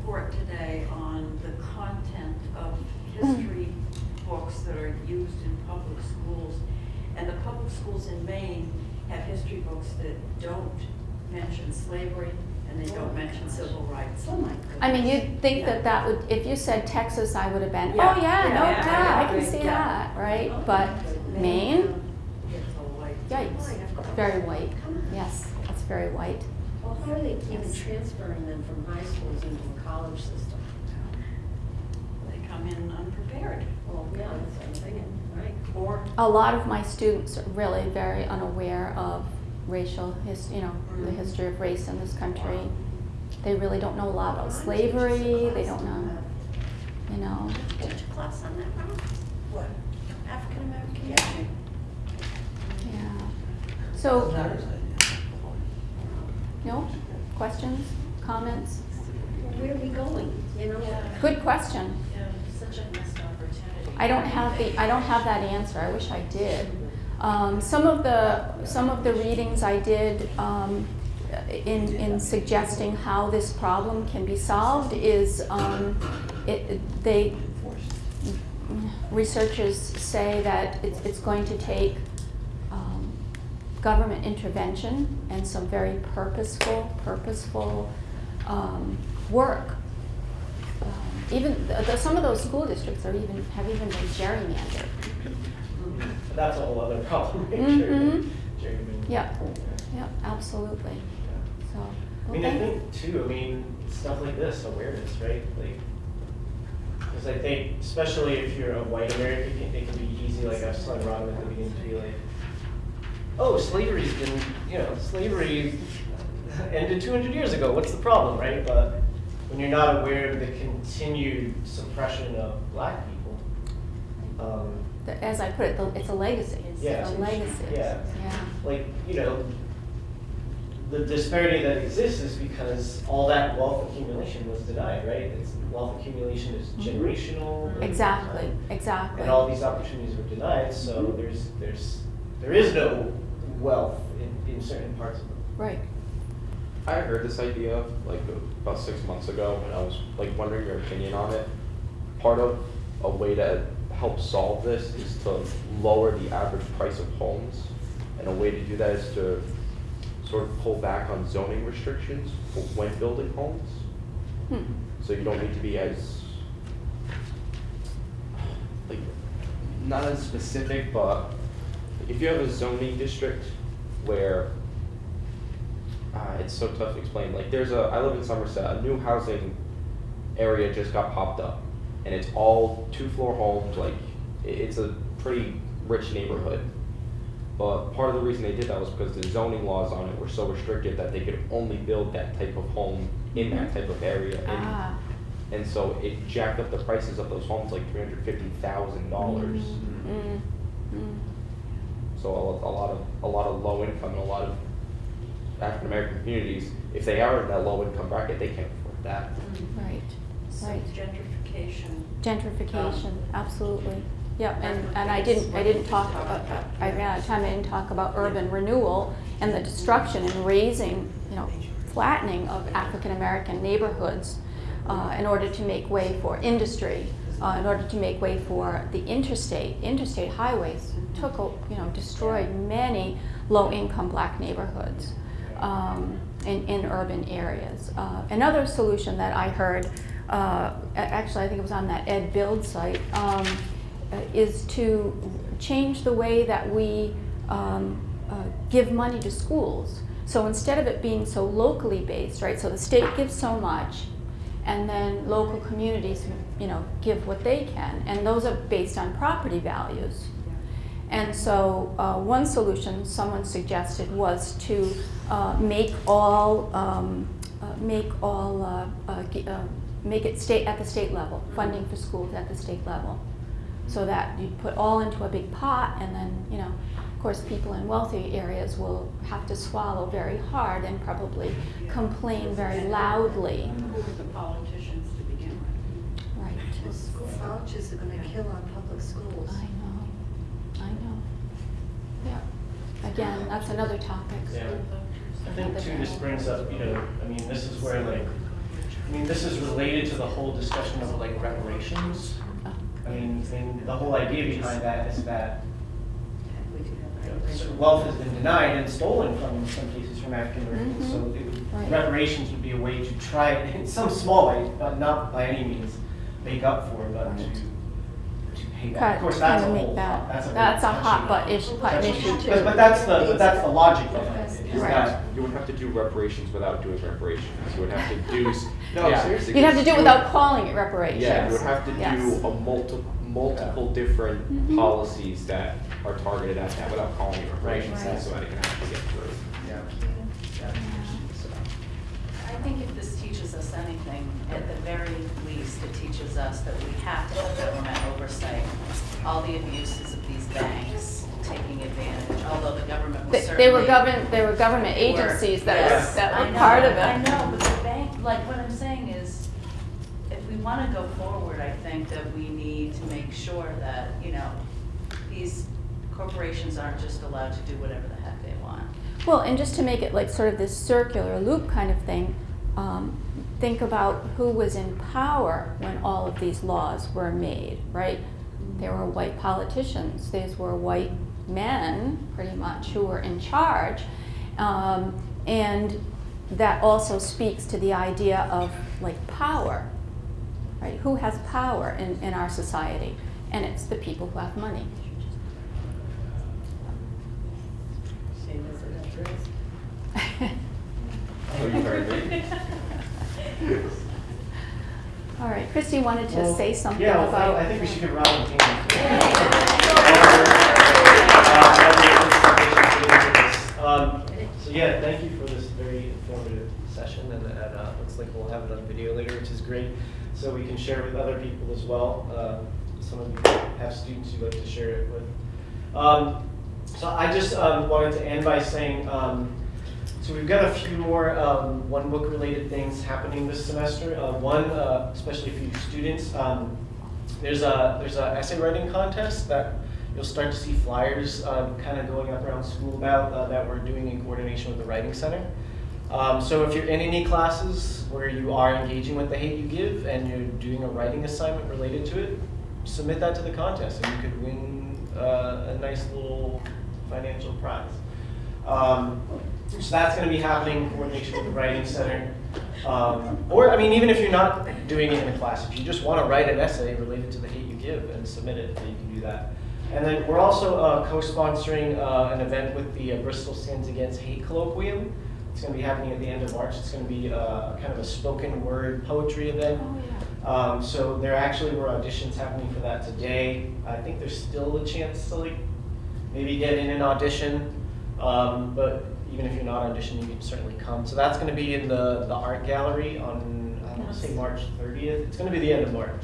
report today on the content of history books that are used in public schools. And the public schools in Maine have history books that don't mention slavery and they don't mention civil rights. Oh, my goodness. I mean, you'd think that that would, if you said Texas, I would have been, oh, Yeah, yeah, yeah, no, yeah, yeah, I can see yeah. that, right? But Maine, It's a white. yikes, very white, yes, that's very white. Well, how are they even transferring them from high schools into a college system? They come in unprepared. Well, yeah, that's what I'm thinking, right? Or A lot of my students are really very unaware of racial his, you know, the Mhm. history of race in this country. They really don't know a lot about slavery, they don't know, you know. Teach a class on that, Ron? what? African American Yeah. history? Yeah. So, no, questions, comments? Where are we going, you know? Good question. Yeah, such a missed opportunity. I don't have the, I don't have that answer, I wish I did. Um, some of the, some of the readings I did, um, in, in suggesting how this problem can be solved is, um, it, they, researchers say that it's, it's going to take, government intervention and some very purposeful, purposeful, um, work um, even, the, the- some of those school districts are even, have even been gerrymandered. That's a whole other problem. Mhm. Gerrymandering. Yep, yep, absolutely, Yeah. so. I mean, I think too, I mean, stuff like this, awareness, right? Like, because I think, especially if you're a white American, it can- it can be easy, like I was telling Robin at the beginning, to be like, oh, slavery's been, you know, slavery ended two hundred years ago, what's the problem, right? But when you're not aware of the continued suppression of black people, um, As I put it, the- it's a legacy. Yeah. A legacy. Yeah. Yeah. like, you know, the disparity that exists is because all that wealth accumulation was denied, right? It's, wealth accumulation is Mhm. generational. Exactly, exactly. And all these opportunities were denied, so Mhm. there's, there's, there is no wealth in, in certain parts of the Right. I heard this idea like about six months ago, and I was like wondering your opinion on it. Part of a way to help solve this is to lower the average price of homes, and a way to do that is to sort of pull back on zoning restrictions for when building homes. Hmm. So you don't need to be as like not as specific, but if you have a zoning district where uh, it's so tough to explain. Like there's a I live in Somerset, a new housing area just got popped up, and it's all two floor homes. Like it's a pretty rich neighborhood. But part of the reason they did that was because the zoning laws on it were so restricted that they could only build that type of home in that type of area. And, Ah. and so it jacked up the prices of those homes like three hundred fifty thousand dollars. Mm, mm. So a, a lot of a lot of low income and a lot of African American communities, if they are in that low income bracket, they can't afford that. Right, So right. gentrification. Gentrification, Um, absolutely. Yep, and, and I didn't, I didn't talk, uh, uh, I ran out of time, I didn't talk about urban renewal and the destruction and razing, you know, flattening of African-American neighborhoods uh, in order to make way for industry, uh, in order to make way for the interstate, interstate highways took, you know, destroyed many low-income black neighborhoods um, in, in urban areas. Uh, another solution that I heard, uh, actually I think it was on that EdBuild site, um, uh, is to change the way that we um, uh, give money to schools. So instead of it being so locally based, right? So the state gives so much, and then local communities, you know, give what they can, and those are based on property values. And so, uh, one solution someone suggested was to uh, make all um, uh, make all uh, uh, uh, make it state at the state level, funding for schools at the state level, so that you put all into a big pot, and then you know, of course, people in wealthy areas will have to swallow very hard and probably complain very loudly. Who were the politicians to begin with? Right. Well, school vouchers are gonna kill our public schools. I know. I know. Yeah. Again, that's another topic. Yeah. I think too, this brings up, you know, I mean, this is where like, I mean, this is related to the whole discussion of like reparations. Oh, I mean, I mean, the whole idea behind that is that We do you have know, that. certain wealth has been denied and stolen from, in some cases, from African Americans. So Mhm. it Right. reparations would be a way to try, in some small way, but not by any means make up for, but Right. to, to pay Cut- back. Of course, that's a kinda make whole, that- that's a. that's a hot touchy- butt issue- button issue, too. But, but that's the, but that's the logic of it, is Right. that You would have to do reparations without doing reparations. You would have to do. No, Yeah. seriously. You'd have to do it you would- without calling it reparations. Yeah, you would have to Yes. do a multi, multiple different Mhm. policies that are targeted at that without calling it reparations, Right. so that it can actually get through. Yeah. So, I think if this teaches us anything, at the very least, it teaches us that we have to have government oversight. All the abuses of these banks taking advantage, although the government will They, certainly. they were government, they were government They were- agencies that yes, were, that were know, part of it. I know, but the bank, like, what I'm saying is, if we wanna go forward, I think that we need to make sure that, you know, these corporations aren't just allowed to do whatever the heck they want. Well, and just to make it like sort of this circular loop kind of thing, um, think about who was in power when all of these laws were made, right? There were white politicians, these were white men, pretty much, who were in charge. Um, and that also speaks to the idea of like power, right? Who has power in, in our society? And it's the people who have money. Same as it is. Oh, you heard me. All right, Christy wanted to Well, say something yeah, well, about. I think we should give Robin a hand. Um, So yeah, thank you for this very informative session, and, and uh, looks like we'll have it on video later, which is great, so we can share with other people as well. Uh, some of you have students you'd like to share it with. Um, so I just um, wanted to end by saying, um, so we've got a few more um, one book related things happening this semester. Uh, one, uh, especially for you students, um, there's a there's a essay writing contest that you'll start to see flyers um, kind of going up around school about uh, that we're doing in coordination with the Writing Center. Um, so if you're in any classes where you are engaging with the Hate You Give and you're doing a writing assignment related to it, submit that to the contest and you could win uh, a nice little financial prize. Um, so that's going to be happening in coordination with the Writing Center. Um, or, I mean, even if you're not doing it in a class, if you just want to write an essay related to the hate you give and submit it, then you can do that. And then we're also uh, co-sponsoring uh, an event with the uh, Bristol Stands Against Hate Colloquium. It's going to be happening at the end of March. It's going to be uh, kind of a spoken word poetry event. Oh, yeah. Um, so there actually were auditions happening for that today. I think there's still a chance to like maybe get in an audition, um, but even if you're not auditioning, you can certainly come. So that's going to be in the, the art gallery on I want to say March 30th. It's going to be the end of March.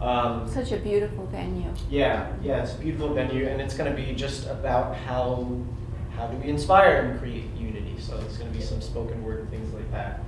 Um, Such a beautiful venue. yeah, yeah, it's a beautiful venue, and it's going to be just about how how do we inspire and create unity. So it's going to be some spoken word and things like that.